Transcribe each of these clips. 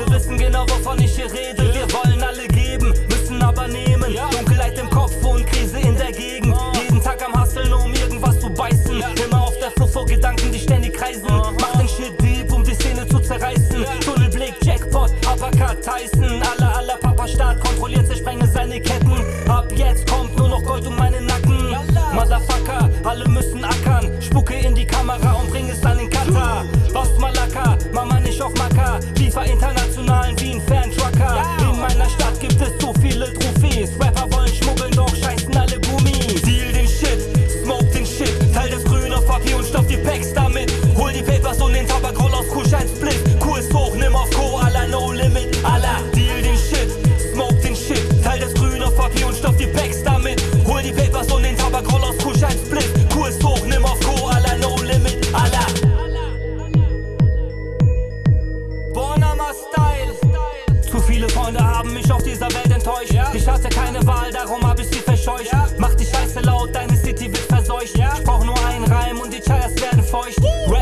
Leute wissen genau, wovon ich hier rede. Viele Freunde haben mich auf dieser Welt enttäuscht. Ja. Ich hatte keine Wahl, darum hab ich sie verscheucht. Ja. Mach die Scheiße laut, deine City wird verseucht. Ja. Ich brauch nur einen Reim und die Chires werden feucht. Uh.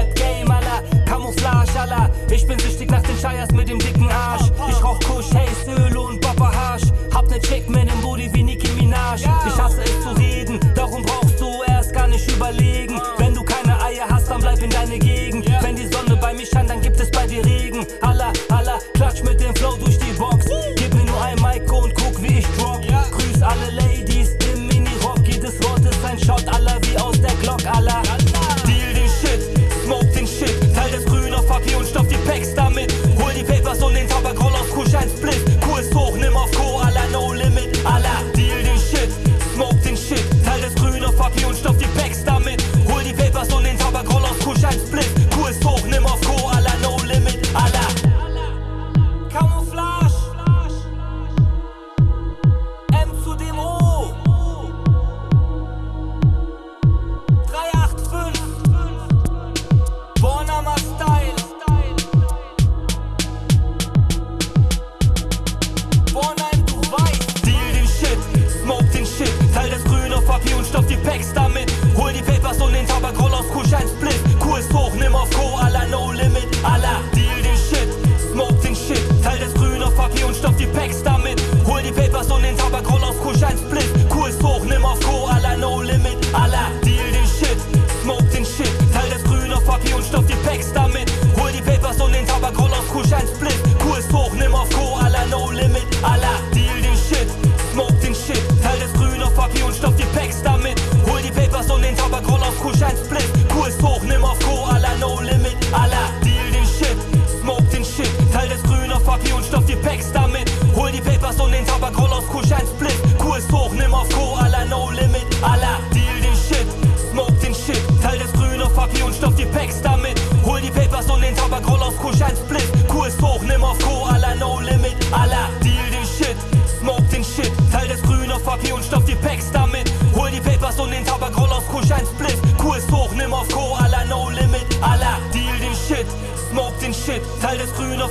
auf Kusch ein Split. Cool hoch, nimm auf Co, Allah, no limit. Allah, deal den Shit, smoke den Shit. Teil das Grün auf Papier und stopf die Packs damit. Hol die Papers und den Tabak, roll auf Kusch ein Split. Cool hoch, nimm auf Co, Allah, no limit. Allah, deal den Shit, smoke den Shit. Teil das Grün auf Papier und stopf die Packs damit. Hol die Papers und den Tabak, roll auf Kusch ein Split. Cool hoch, nimm auf Co,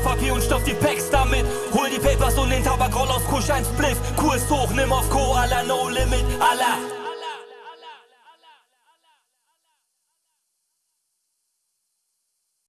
Klopapier und stopf die Packs damit. Hol die Papers und den Tabakroll aus Kusch 1 Bliff. Kurs hoch, nimm auf Koala, no limit, Allah.